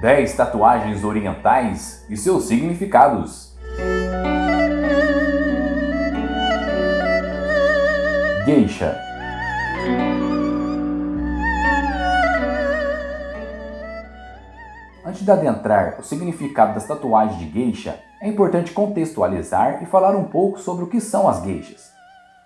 10 tatuagens orientais e seus significados. Geisha Antes de adentrar o significado das tatuagens de geisha, é importante contextualizar e falar um pouco sobre o que são as geishas.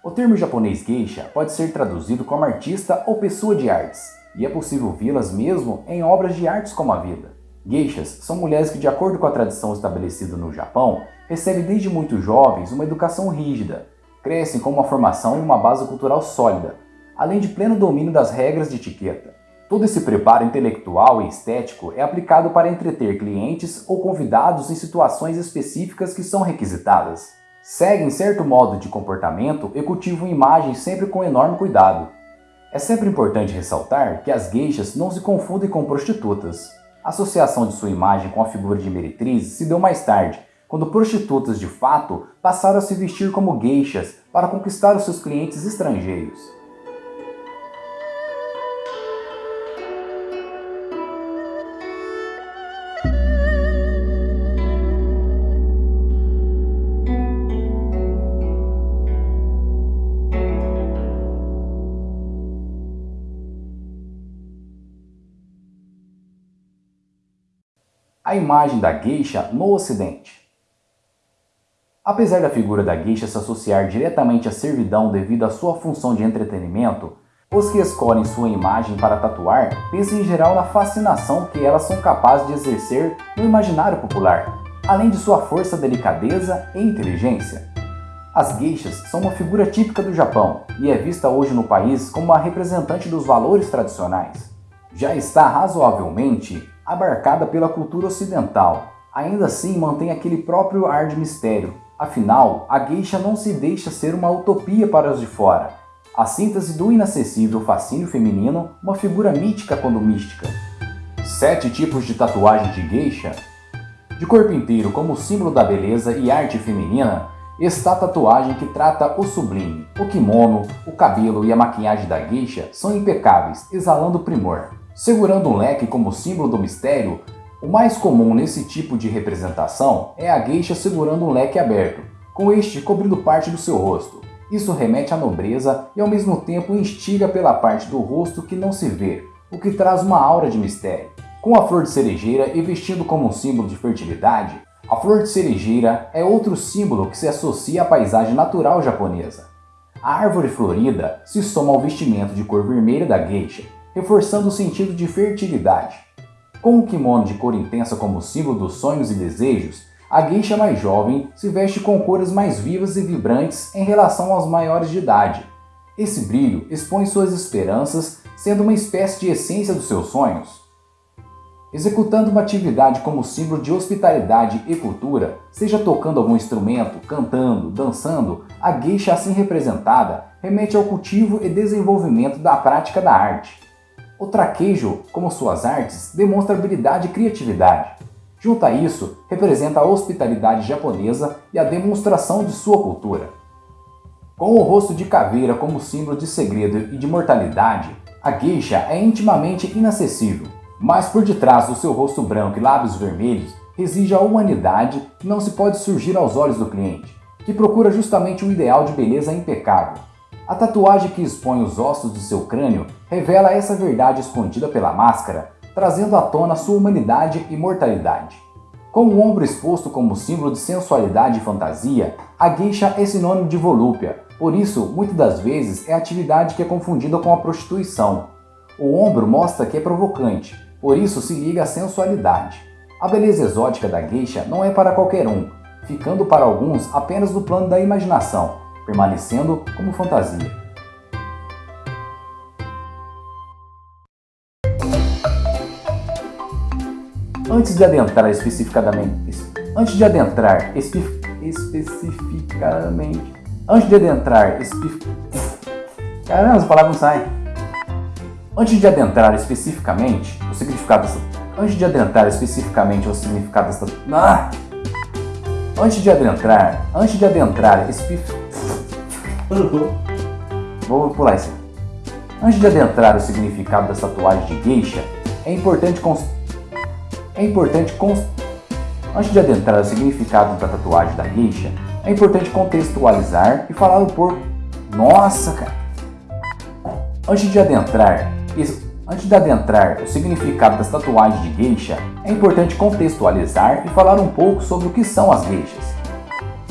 O termo japonês geisha pode ser traduzido como artista ou pessoa de artes, e é possível vê-las mesmo em obras de artes como a vida. Geishas são mulheres que, de acordo com a tradição estabelecida no Japão, recebem desde muito jovens uma educação rígida, crescem com uma formação e uma base cultural sólida, além de pleno domínio das regras de etiqueta. Todo esse preparo intelectual e estético é aplicado para entreter clientes ou convidados em situações específicas que são requisitadas seguem certo modo de comportamento e cultivam imagens sempre com enorme cuidado. É sempre importante ressaltar que as gueixas não se confundem com prostitutas. A associação de sua imagem com a figura de meretrizes se deu mais tarde, quando prostitutas de fato passaram a se vestir como gueixas para conquistar os seus clientes estrangeiros. A imagem da geisha no ocidente. Apesar da figura da geisha se associar diretamente à servidão devido à sua função de entretenimento, os que escolhem sua imagem para tatuar pensam em geral na fascinação que elas são capazes de exercer no imaginário popular, além de sua força, delicadeza e inteligência. As geishas são uma figura típica do Japão e é vista hoje no país como uma representante dos valores tradicionais. Já está razoavelmente abarcada pela cultura ocidental. Ainda assim, mantém aquele próprio ar de mistério. Afinal, a geisha não se deixa ser uma utopia para os de fora. A síntese do inacessível fascínio feminino, uma figura mítica quando mística. Sete tipos de tatuagem de geisha. De corpo inteiro, como símbolo da beleza e arte feminina, está a tatuagem que trata o sublime. O kimono, o cabelo e a maquiagem da geisha são impecáveis, exalando primor. Segurando um leque como símbolo do mistério, o mais comum nesse tipo de representação é a geisha segurando um leque aberto, com este cobrindo parte do seu rosto. Isso remete à nobreza e ao mesmo tempo instiga pela parte do rosto que não se vê, o que traz uma aura de mistério. Com a flor de cerejeira e vestindo como um símbolo de fertilidade, a flor de cerejeira é outro símbolo que se associa à paisagem natural japonesa. A árvore florida se soma ao vestimento de cor vermelha da geisha, reforçando o sentido de fertilidade. Com o kimono de cor intensa como símbolo dos sonhos e desejos, a geisha mais jovem se veste com cores mais vivas e vibrantes em relação aos maiores de idade. Esse brilho expõe suas esperanças, sendo uma espécie de essência dos seus sonhos. Executando uma atividade como símbolo de hospitalidade e cultura, seja tocando algum instrumento, cantando, dançando, a geisha assim representada remete ao cultivo e desenvolvimento da prática da arte. O traquejo, como suas artes, demonstra habilidade e criatividade. Junto a isso, representa a hospitalidade japonesa e a demonstração de sua cultura. Com o rosto de caveira como símbolo de segredo e de mortalidade, a geisha é intimamente inacessível, mas por detrás do seu rosto branco e lábios vermelhos reside a humanidade que não se pode surgir aos olhos do cliente, que procura justamente um ideal de beleza impecável, a tatuagem que expõe os ossos de seu crânio revela essa verdade escondida pela máscara, trazendo à tona sua humanidade e mortalidade. Com o ombro exposto como símbolo de sensualidade e fantasia, a geisha é sinônimo de volúpia, por isso, muitas das vezes, é atividade que é confundida com a prostituição. O ombro mostra que é provocante, por isso se liga à sensualidade. A beleza exótica da geisha não é para qualquer um, ficando para alguns apenas no plano da imaginação, permanecendo como fantasia. Antes de adentrar especificadamente, antes de adentrar espe, especificamente, antes de adentrar espe, caramba, essa palavra não sai. Antes de adentrar especificamente o significado dessa, antes de adentrar especificamente o significado dessa, ah! antes de adentrar, antes de adentrar especificamente Vou pular isso. Antes de adentrar o significado das tatuagens de geisha, é importante cons... é importante Antes de adentrar o significado da tatuagem da geisha, é importante contextualizar e falar um pouco. Nossa, cara! Antes de adentrar, antes de adentrar o significado das tatuagens de geisha, é importante contextualizar e falar um pouco sobre o que são as geishas.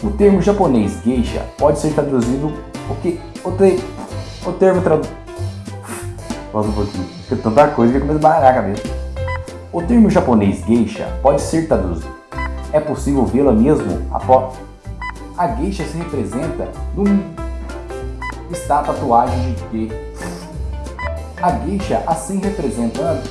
O termo japonês geisha pode ser traduzido o que o, te, o termo traduzido Volta um pouquinho, porque tanta coisa que começa a baralhar a cabeça. O termo japonês geisha pode ser traduzido. É possível vê-la mesmo após. A geisha se representa num está tatuagem de que a geisha assim representando